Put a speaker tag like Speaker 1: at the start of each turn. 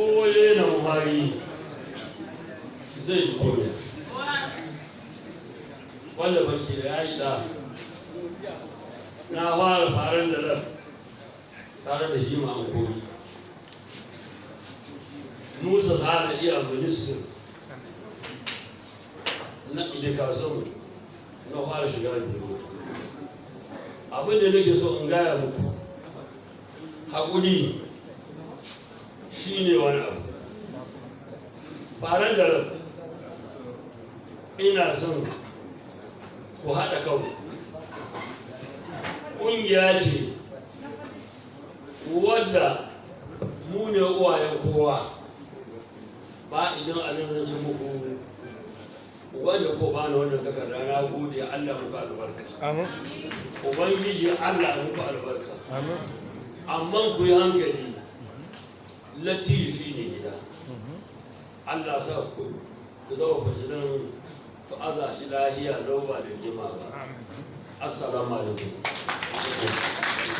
Speaker 1: kowane na muhari zai ji kome wanda bace da ya yi da. Na fara faran da rab tare da hima an kori. Musa ta da iya minister. Na idikasun na fara shiga biyu abin da nake so in gaya muku. Haƙuri. Shi ne wani abu. Faran da rab ina son ku haɗa kanku. Ƙungiya ce wadda mu ne uwayen kowa. Ba idan a nan zan muku wanda ko bani wannan takarda na gode. Allah muku albarka.
Speaker 2: Amin.
Speaker 1: ubangiji Allah muku albarka.
Speaker 2: Amin.
Speaker 1: amma ku yi hankali. Latifi ne gida. Allah sa ku ku zama fasilan ku aza shi lahiya lau ba da jima ba. Assalamu alaikum.